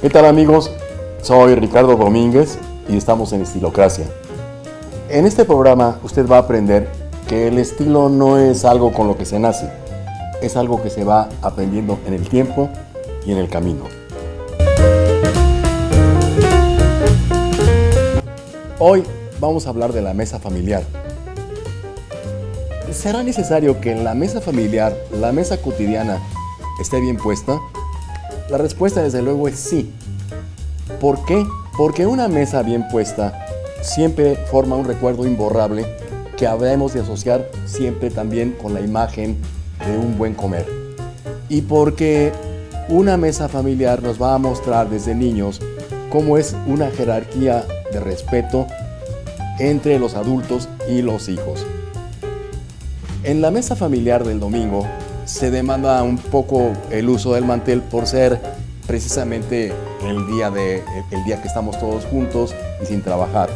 ¿Qué tal amigos? Soy Ricardo Domínguez y estamos en Estilocracia. En este programa usted va a aprender que el estilo no es algo con lo que se nace, es algo que se va aprendiendo en el tiempo y en el camino. Hoy vamos a hablar de la mesa familiar. ¿Será necesario que la mesa familiar, la mesa cotidiana, esté bien puesta? La respuesta desde luego es sí. ¿Por qué? Porque una mesa bien puesta siempre forma un recuerdo imborrable que habremos de asociar siempre también con la imagen de un buen comer. Y porque una mesa familiar nos va a mostrar desde niños cómo es una jerarquía de respeto entre los adultos y los hijos. En la mesa familiar del domingo se demanda un poco el uso del mantel por ser precisamente el día, de, el día que estamos todos juntos y sin trabajar.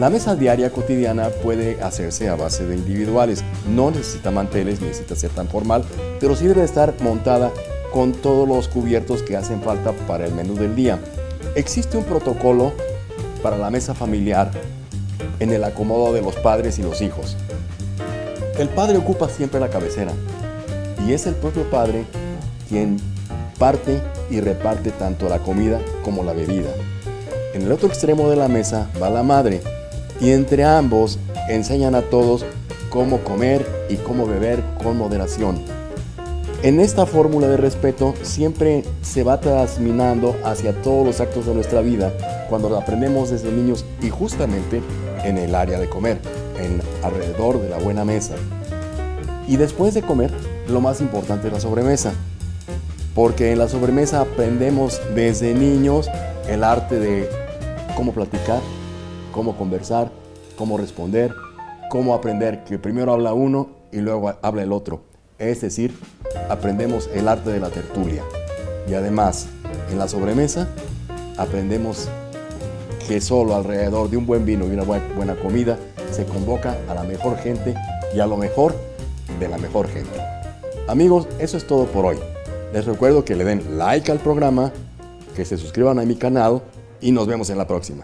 La mesa diaria cotidiana puede hacerse a base de individuales. No necesita manteles, necesita ser tan formal, pero sí debe estar montada con todos los cubiertos que hacen falta para el menú del día. Existe un protocolo para la mesa familiar en el acomodo de los padres y los hijos. El padre ocupa siempre la cabecera y es el propio padre quien parte y reparte tanto la comida como la bebida. En el otro extremo de la mesa va la madre y entre ambos enseñan a todos cómo comer y cómo beber con moderación. En esta fórmula de respeto siempre se va transminando hacia todos los actos de nuestra vida cuando aprendemos desde niños y justamente en el área de comer, en alrededor de la buena mesa. Y después de comer, lo más importante es la sobremesa, porque en la sobremesa aprendemos desde niños el arte de cómo platicar, cómo conversar, cómo responder, cómo aprender que primero habla uno y luego habla el otro. Es decir, aprendemos el arte de la tertulia. Y además, en la sobremesa, aprendemos que solo alrededor de un buen vino y una buena comida se convoca a la mejor gente y a lo mejor de la mejor gente. Amigos, eso es todo por hoy. Les recuerdo que le den like al programa, que se suscriban a mi canal y nos vemos en la próxima.